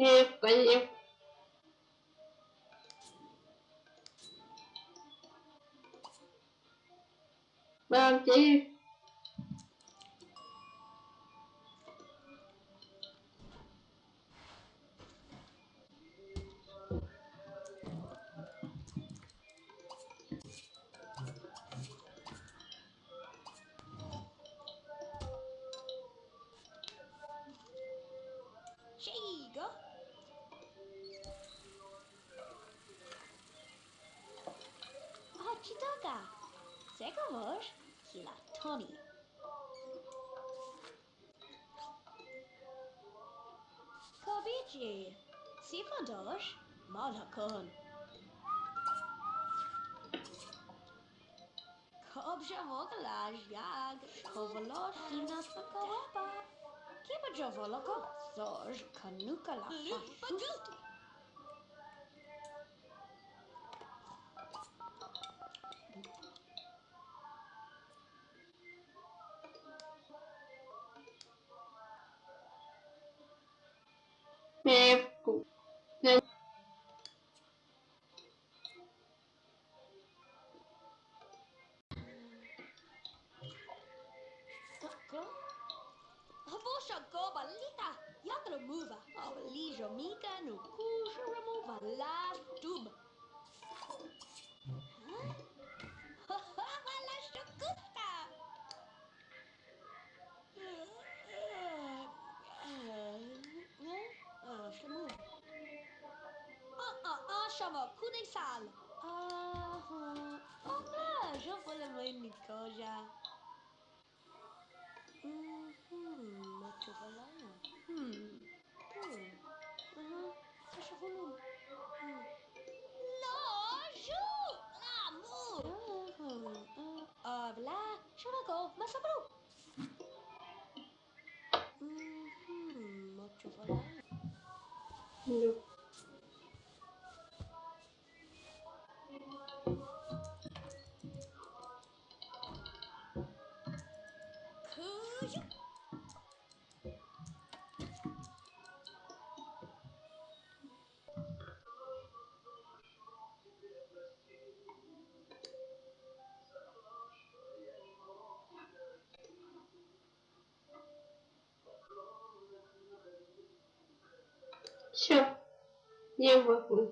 nghe tại vì em? Ba Second word, he liked Tony. Kabici, Sifador, Malakon. Dobrze mogłaś, jak kowalosi nas kołapa. Kiedy woloko, coś kanukala fasuty. Tempo. Ne- Tako? Avosha goba lita yatra muva avalijo mika no kusha remova la ah shama kudai sal. Ah ah ah je voulais me nikoja. Mhm, muito bom. Hmm. Hmm. Uhum. Acho volume. Hum. Lojo! Amor! Ah, lá, chamago, mas sobrou. Uhum, muito bom. Não. Все. Не могу.